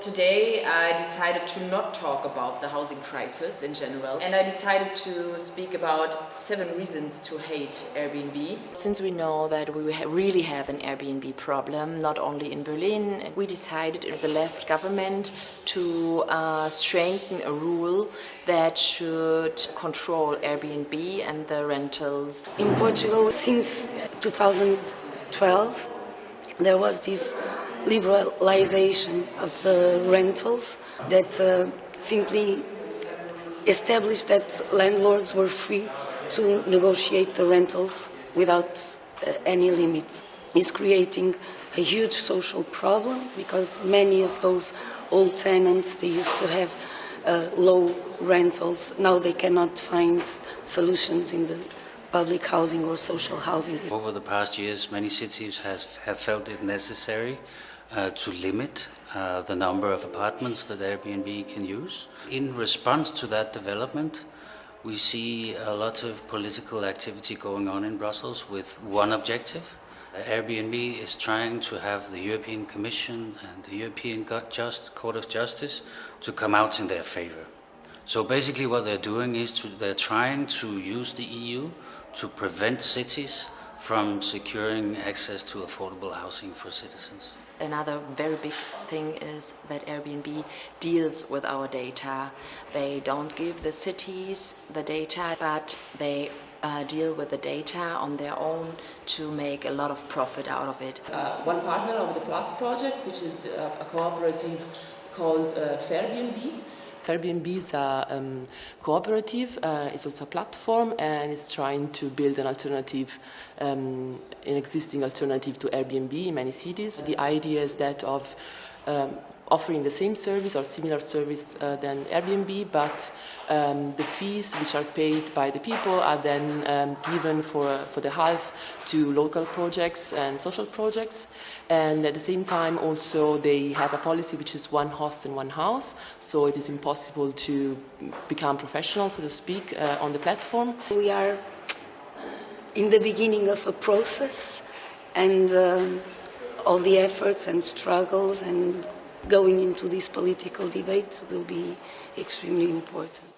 Today I decided to not talk about the housing crisis in general and I decided to speak about seven reasons to hate Airbnb. Since we know that we really have an Airbnb problem, not only in Berlin, we decided as a left government to uh, strengthen a rule that should control Airbnb and the rentals. In Portugal, since 2012, there was this liberalization of the rentals that uh, simply established that landlords were free to negotiate the rentals without uh, any limits. It's creating a huge social problem because many of those old tenants, they used to have uh, low rentals. Now they cannot find solutions in the public housing or social housing. Over the past years, many cities has, have felt it necessary uh, to limit uh, the number of apartments that Airbnb can use. In response to that development, we see a lot of political activity going on in Brussels with one objective. Airbnb is trying to have the European Commission and the European Just Court of Justice to come out in their favor. So basically what they're doing is to, they're trying to use the EU to prevent cities from securing access to affordable housing for citizens. Another very big thing is that Airbnb deals with our data. They don't give the cities the data, but they uh, deal with the data on their own to make a lot of profit out of it. Uh, one partner of the Plus project, which is uh, a cooperative called uh, Fairbnb, Fairbnb is a um, cooperative, uh, it's also a platform and it's trying to build an alternative, um, an existing alternative to Airbnb in many cities. The idea is that of um, offering the same service or similar service uh, than Airbnb, but um, the fees which are paid by the people are then um, given for, for the half to local projects and social projects. And at the same time also they have a policy which is one host and one house, so it is impossible to become professional, so to speak, uh, on the platform. We are in the beginning of a process and um, all the efforts and struggles and going into this political debate will be extremely important.